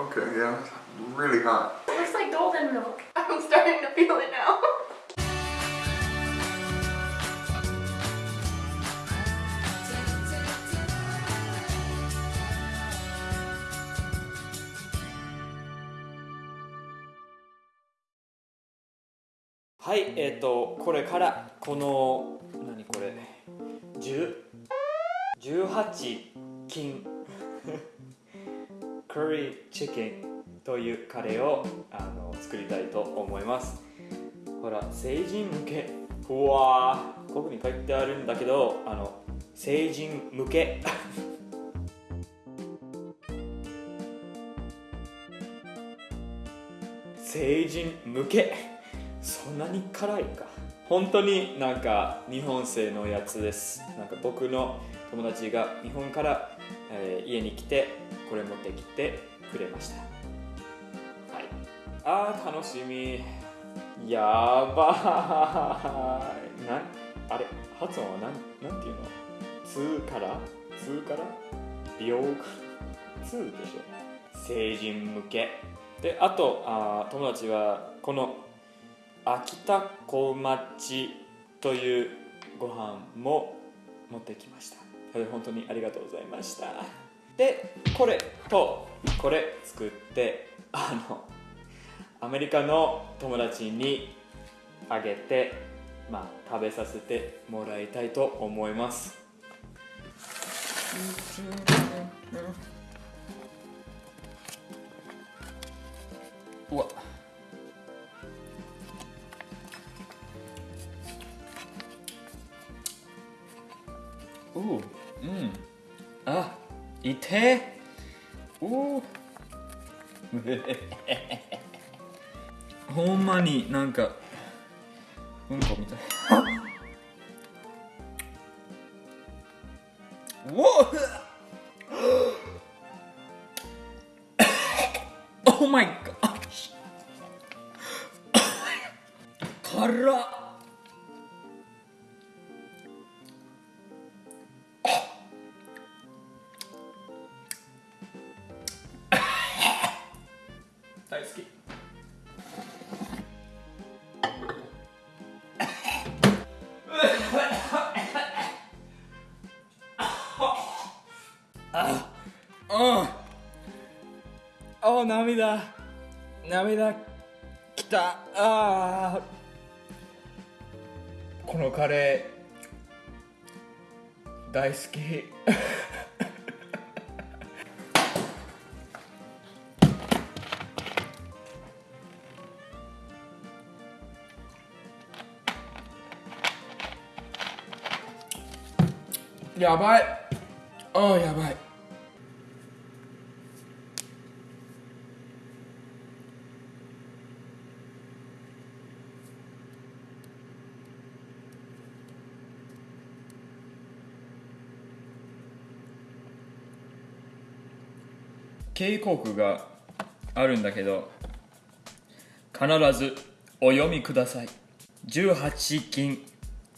Okay, yeah, it's really hot. It looks like golden milk. I'm starting to feel it now. Hi はいえっ、とこれからこの何これ10 18金カリーチキンというカレーをあの作りたいと思います。ほら成人向け。うわー。ここに書いてあるんだけどあの成人向け。成人向け。そんなに辛いか。本当になんか日本製のやつです。なんか僕の友達が日本から、えー家に来てこれ持ってきてくれました。はい。あー楽しみ。やばい。なんあれ発音はなんなんていうの？2から？2から？病2でしょ。成人向け。であとあー友達はこの秋田小町というご飯も持ってきました。それ本当にありがとうございました。でこれとこれ作ってあのアメリカの友達にあげてまあ食べさせてもらいたいと思います。うわいてううほんまになんかうんこみたい。う お Oh my gosh 辛っ。大好き。あああ涙。涙きた。あこのカレー大好き。やばい。ああやばい。警告があるんだけど必ずお読みください。18禁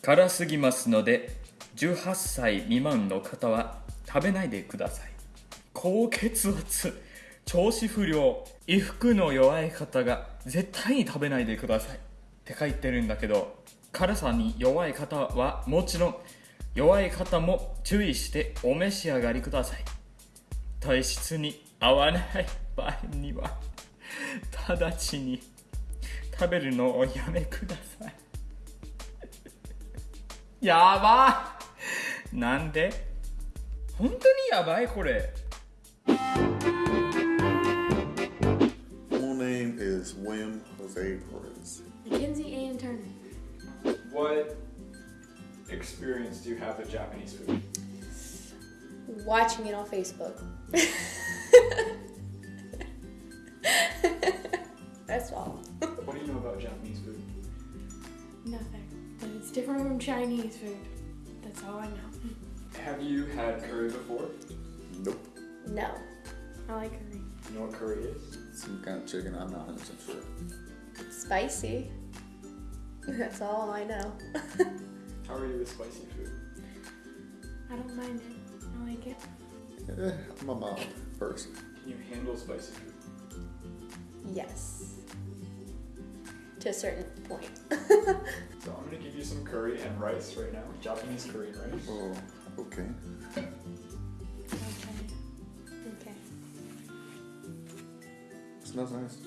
辛すぎますので18歳未満の方は食べないでください。高血圧調子不良衣服の弱い方が絶対に食べないでください。って書いてるんだけど辛さに弱い方はもちろん弱い方も注意してお召し上がりください。体質に合わない場合には直ちに食べるのをやめください。やばいなんで本当にやばいこれ Full name is William Jose Perez. Mackenzie Ann Turner. What experience do you have with Japanese food? Watching it on Facebook. That's all. What do you know about Japanese food? Nothing. But it's different from Chinese food. That's all I know. Have you had curry before? Nope. No. I like curry. You know what curry is? Some kind of chicken, I'm not 100% sure. Spicy. That's all I know. How are you with spicy food? I don't mind it. I like it. Eh, I'm a mild person. Can you handle spicy food? Yes. To a certain point. So I'm gonna give you some curry and rice right now. Japanese curry and rice. Oh, okay. Okay. Okay. Smells nice.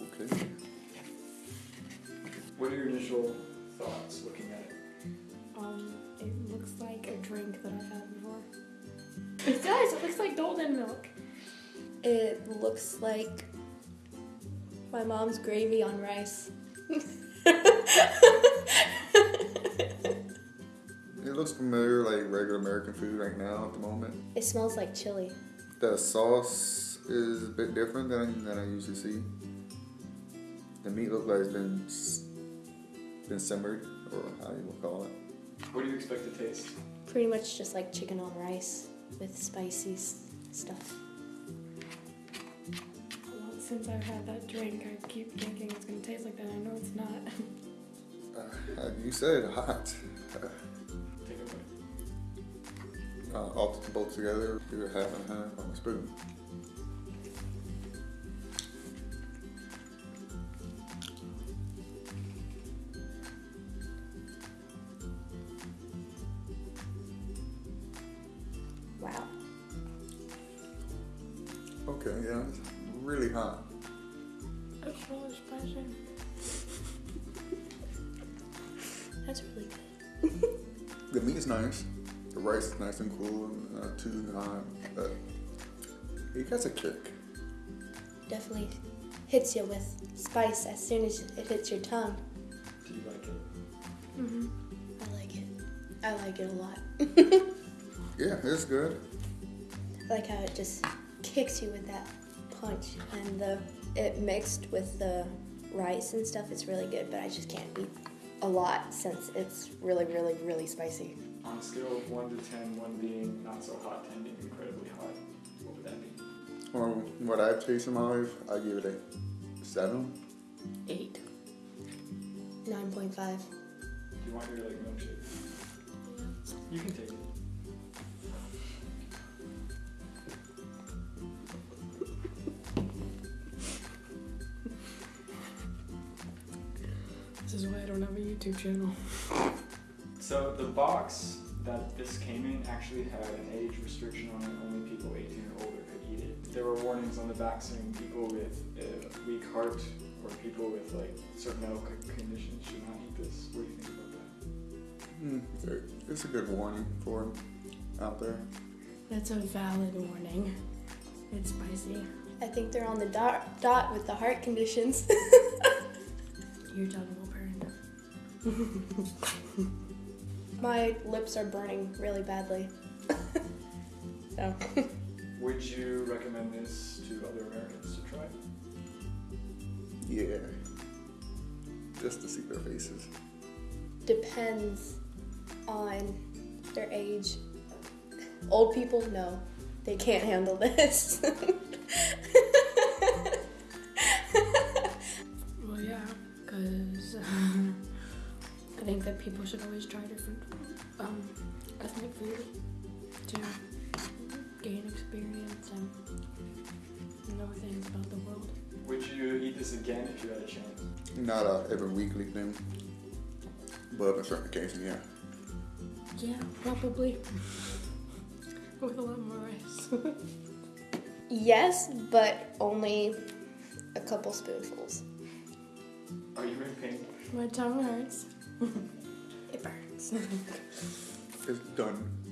okay. What are your initial thoughts looking at it? Um, it looks like a drink that I've had before. It does. It looks like golden milk. It looks like my mom's gravy on rice. It looks familiar, like regular American food right now at the moment. It smells like chili. The sauce is a bit different than, than I usually see. The meat looks like it's been been simmered, or how you would call it. What do you expect to taste? Pretty much just like chicken on rice with spicy stuff. Well, since I've had that drink, I keep thinking it's gonna taste like that. I know it's not. Uh, you said hot. Take a bite. Uh, all both together, do a half and half on a spoon. Wow. Okay, yeah, it's really hot. It's really spicy. That's really good. The meat is nice. The rice is nice and cool and not too hot. But it gets a kick. Definitely hits you with spice as soon as it hits your tongue. Do you like it? Mm-hmm. I like it. I like it a lot. Yeah, it's good. I like how it just kicks you with that punch and the it mixed with the rice and stuff it's really good but I just can't eat a lot since it's really really really spicy. On a scale of 1 to 10, 1 being not so hot, 10 being incredibly hot, what would that be? Or what I've tasted in my life, I give it a seven. Eight. 9.5. Do you want your like milkshake? Yeah. You can take it. This is why I don't have a YouTube channel. So the box that this came in actually had an age restriction on it. Only people 18 or older could eat it. There were warnings on the back saying people with a weak heart or people with like certain medical conditions should not eat this. What do you think about that? Mm, it's a good warning for 'em out there. That's a valid warning. It's spicy. I think they're on the dot dot with the heart conditions. Your tongue will burn. My lips are burning really badly. so Would you recommend this to other Americans to try? Yeah. Just to see their faces. depends on their age. Old people, no, they can't handle this. Well, yeah, because I um, think that people should always try different um, ethnic food to gain experience and know things about the world. Would you eat this again if you had a chance? Not a every weekly thing. But on certain occasions, yeah. Yeah, probably. With a lot more rice. yes, but only a couple spoonfuls. Are you in pain? My tongue hurts. it burns. It's done.